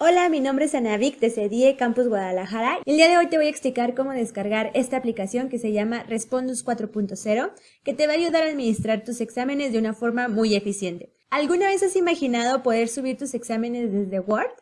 Hola, mi nombre es Anavik de CEDIE Campus Guadalajara el día de hoy te voy a explicar cómo descargar esta aplicación que se llama Respondus 4.0 que te va a ayudar a administrar tus exámenes de una forma muy eficiente. ¿Alguna vez has imaginado poder subir tus exámenes desde Word?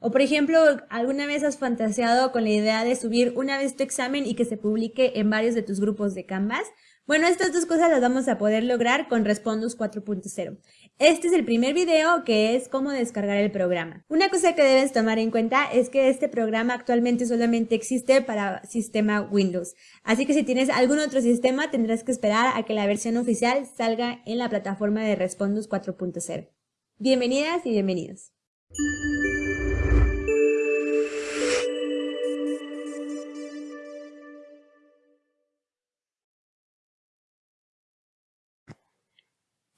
O por ejemplo, ¿alguna vez has fantaseado con la idea de subir una vez tu examen y que se publique en varios de tus grupos de Canvas? Bueno, estas dos cosas las vamos a poder lograr con Respondus 4.0. Este es el primer video que es cómo descargar el programa. Una cosa que debes tomar en cuenta es que este programa actualmente solamente existe para sistema Windows. Así que si tienes algún otro sistema tendrás que esperar a que la versión oficial salga en la plataforma de Respondus 4.0. Bienvenidas y bienvenidos.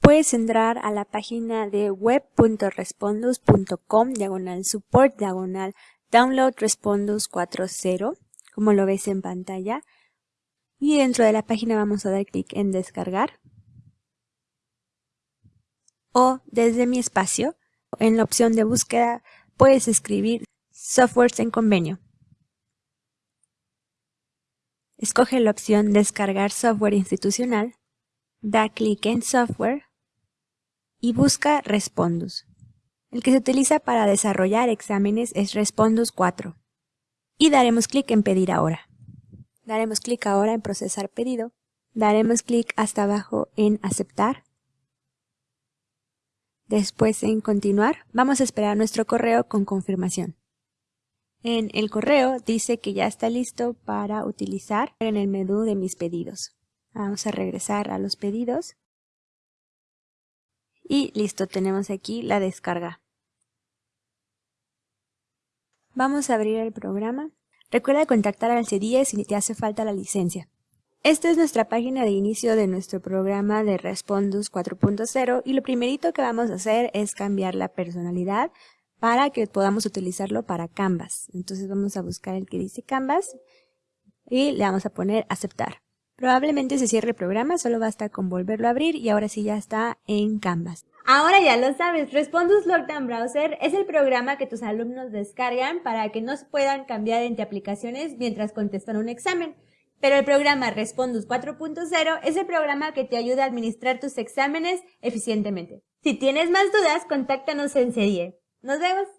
Puedes entrar a la página de web.respondus.com diagonal support diagonal download respondus 4.0 como lo ves en pantalla. Y dentro de la página vamos a dar clic en descargar. O desde mi espacio en la opción de búsqueda puedes escribir softwares en convenio. Escoge la opción descargar software institucional da clic en software y busca Respondus. El que se utiliza para desarrollar exámenes es Respondus 4. Y daremos clic en Pedir ahora. Daremos clic ahora en Procesar pedido. Daremos clic hasta abajo en Aceptar. Después en Continuar. Vamos a esperar nuestro correo con confirmación. En el correo dice que ya está listo para utilizar en el menú de mis pedidos. Vamos a regresar a los pedidos y listo, tenemos aquí la descarga. Vamos a abrir el programa. Recuerda contactar al CDIE si te hace falta la licencia. Esta es nuestra página de inicio de nuestro programa de Respondus 4.0 y lo primerito que vamos a hacer es cambiar la personalidad para que podamos utilizarlo para Canvas. Entonces vamos a buscar el que dice Canvas y le vamos a poner aceptar. Probablemente se cierre el programa, solo basta con volverlo a abrir y ahora sí ya está en Canvas. Ahora ya lo sabes, Respondus Lockdown Browser es el programa que tus alumnos descargan para que no puedan cambiar entre aplicaciones mientras contestan un examen. Pero el programa Respondus 4.0 es el programa que te ayuda a administrar tus exámenes eficientemente. Si tienes más dudas, contáctanos en serie. ¡Nos vemos!